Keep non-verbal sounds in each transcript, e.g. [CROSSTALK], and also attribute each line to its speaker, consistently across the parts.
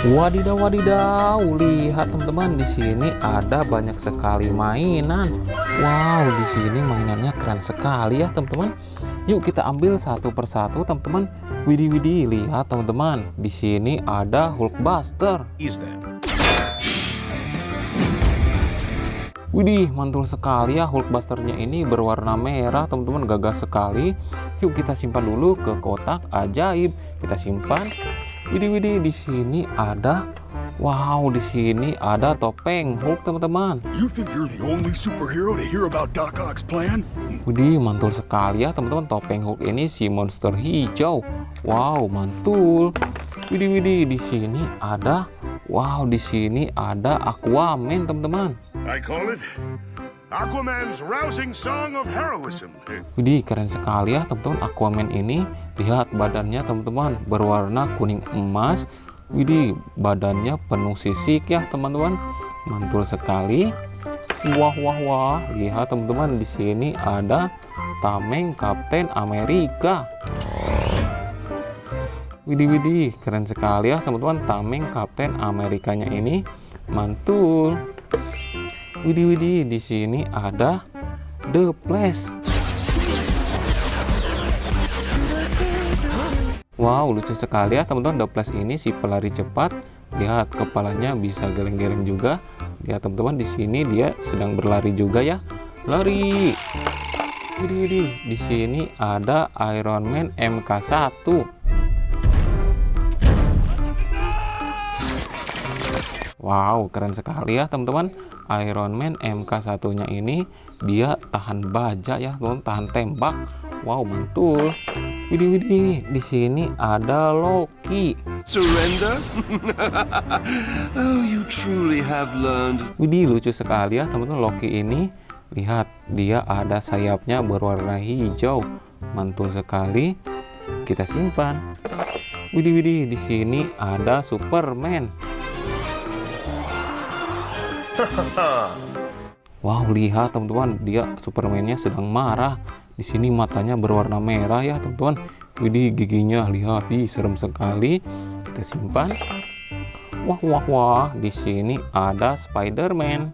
Speaker 1: Wadidaw wadidaw, lihat teman-teman di sini ada banyak sekali mainan. Wow, di sini mainannya keren sekali ya teman-teman. Yuk kita ambil satu persatu teman-teman. Widih widih, lihat teman-teman. Di sini ada Hulkbuster. Widih, mantul sekali ya Hulkbusternya ini berwarna merah, teman-teman gagah sekali. Yuk kita simpan dulu ke kotak ajaib. Kita simpan. Widih widih di sini ada Wow, di sini ada topeng Hulk, teman-teman.
Speaker 2: You think you're the only superhero to hear about Doc Ock's plan?
Speaker 1: Widih, mantul sekali ya, teman-teman. Topeng Hulk ini si monster hijau. Wow, mantul. Widih widih di sini ada Wow, di sini ada Aquaman, teman-teman.
Speaker 2: I call it Aquaman's rousing song of heroism.
Speaker 1: Widih, keren sekali ya, teman-teman. Aquaman ini lihat badannya, teman-teman, berwarna kuning emas. Widih, badannya penuh sisik ya, teman-teman. Mantul sekali. Wah, wah, wah. Lihat, teman-teman, di sini ada tameng Kapten Amerika. Widih, widih, keren sekali ya, teman-teman. Tameng Kapten Amerikanya ini mantul. Widih, widih, di sini ada The Flash. Wow, lucu sekali ya teman-teman. Flash ini si pelari cepat. Lihat kepalanya bisa geleng-geleng juga. Lihat teman-teman di sini dia sedang berlari juga ya. Lari. Di sini ada Iron Man MK1. Wow, keren sekali ya teman-teman. Iron Man MK1-nya ini dia tahan baja ya, teman tahan tembak. Wow, mantul. Widih, widih. Di sini ada Loki.
Speaker 2: Surrender? [LAUGHS] oh, you truly have learned.
Speaker 1: Widih, lucu sekali ya teman-teman Loki ini. Lihat, dia ada sayapnya berwarna hijau. Mantul sekali. Kita simpan. Widih, widih. Di sini ada Superman. [LAUGHS] Wow, lihat teman-teman, dia Supermannya sedang marah. Di sini matanya berwarna merah ya, teman-teman. Widih, giginya lihat, ih serem sekali. Kita simpan. Wah, wah, wah. Di sini ada Spider-Man.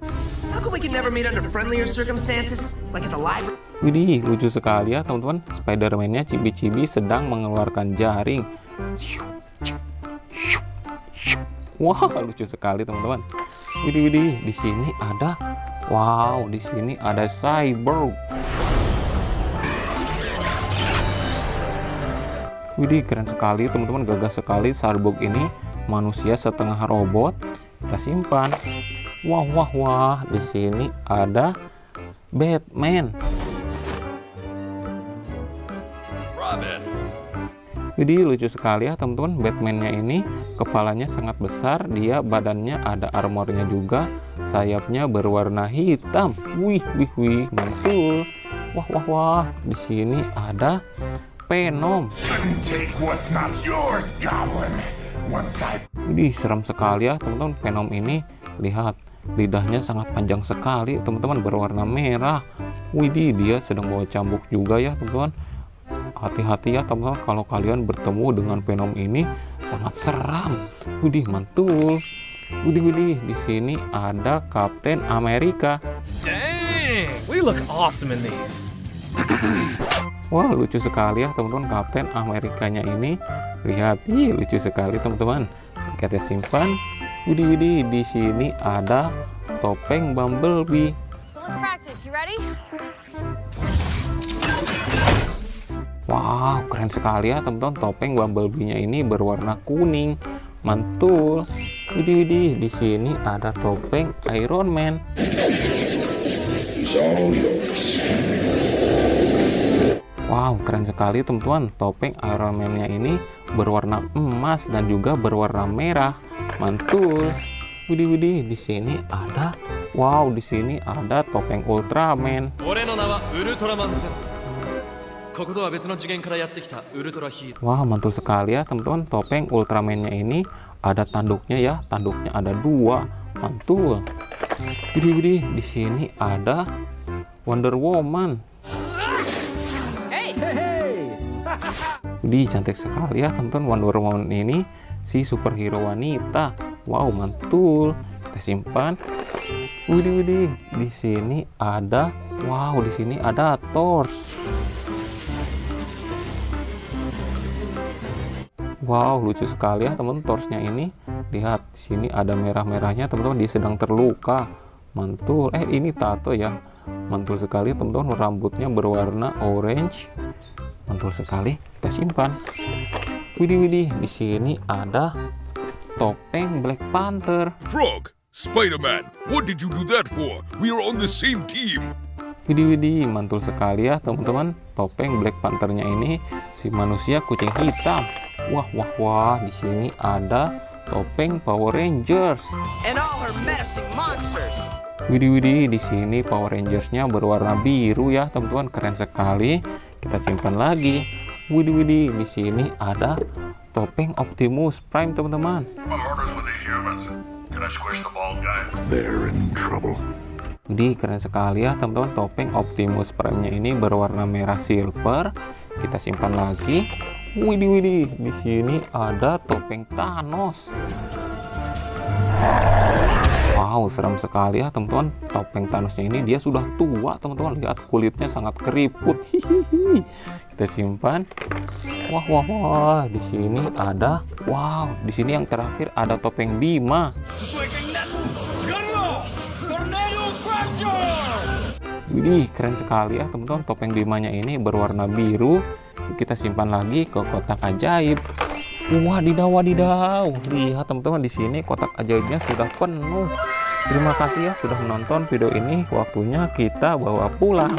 Speaker 1: Widih, lucu sekali ya, teman-teman. Spider-Man-nya cibi-cibi sedang mengeluarkan jaring. Wah, lucu sekali, teman-teman. Widih, widih. Di sini ada Wow, di sini ada Cyborg. Widih, keren sekali teman-teman, gagah sekali Cyborg ini. Manusia setengah robot. Kita simpan. Wah, wah, wah. Di sini ada Batman.
Speaker 2: Robin.
Speaker 1: Widih, lucu sekali ya teman-teman. Batman-nya ini kepalanya sangat besar. Dia badannya ada armornya juga. Sayapnya berwarna hitam. Wih, wih, wih, mantul. Wah, wah, wah. Di sini ada Venom. Widih, serem sekali ya teman-teman. Venom ini lihat lidahnya sangat panjang sekali, teman-teman berwarna merah. Widih, dia sedang bawa cambuk juga ya, teman-teman. Hati-hati ya, teman-teman, kalau kalian bertemu dengan Venom ini sangat seram. Widih, mantul. Widih, widih, di sini ada Kapten Amerika.
Speaker 3: Dang, we look awesome in these.
Speaker 1: Wah, lucu sekali ya, teman-teman. Kapten Amerikanya ini lihat, ih, lucu sekali, teman-teman. Kita simpan. Widih, widih, di sini ada topeng Bumblebee.
Speaker 4: So let's practice. You ready?
Speaker 1: Wow, keren sekali ya teman-teman. Topeng Bumblebee-nya ini berwarna kuning. Mantul. Widih, widih. Di sini ada topeng Iron Man. Wow, keren sekali teman-teman. Topeng Iron Man-nya ini berwarna emas dan juga berwarna merah. Mantul. Widih widih, di sini ada wow, di sini ada topeng Ultraman. Wah, mantul sekali ya teman-teman. Topeng Ultraman-nya ini ada tanduknya ya. Tanduknya ada dua. Mantul. Widih widih, di sini ada Wonder Woman. Widih, cantik sekali ya teman-teman. Wonder Woman ini si superhero wanita. Wow, mantul. Kita simpan. Widih, widih. Di sini ada, wow, di sini ada Thor. Wow, lucu sekali ya teman torsnya ini. Lihat, di sini ada merah-merahnya, teman-teman. Dia sedang terluka. Mantul. Eh, ini tato ya. Mantul sekali, teman-teman. Rambutnya berwarna orange. Mantul sekali. Kita simpan. Widih, widih. Di sini ada topeng Black Panther.
Speaker 5: Frog, Spider-Man, what did you do that for? We are on the same team.
Speaker 1: Widih, widih. Mantul sekali ya, teman-teman. Topeng Black Panthernya ini si manusia kucing hitam. Wah, wah, wah. Di sini ada topeng Power Rangers.
Speaker 6: And all her menacing monsters.
Speaker 1: Widih widih di sini Power Rangersnya berwarna biru ya teman-teman keren sekali. Kita simpan lagi. Widih widih di sini ada topeng Optimus Prime teman-teman.
Speaker 2: I'm orders with these humans. Can I squish the bald guy?
Speaker 5: They're in trouble.
Speaker 1: Widih keren sekali ya teman-teman topeng Optimus Prime-nya ini berwarna merah silver. Kita simpan lagi. Widih widih di sini ada topeng Thanos. Wow, serem sekali ya teman-teman. Topeng Thanosnya ini dia sudah tua, teman-teman. Lihat kulitnya sangat keriput. Hihihi. Kita simpan. Wah, wah, wah. Di sini ada, wow. Di sini yang terakhir ada topeng Bima. Widih, keren sekali ya teman-teman. Topeng Bimanya ini berwarna biru. Kita simpan lagi ke kotak ajaib. Wadidaw, wadidaw. Lihat teman-teman di sini kotak ajaibnya sudah penuh. Terima kasih ya sudah menonton video ini. Waktunya kita bawa pulang.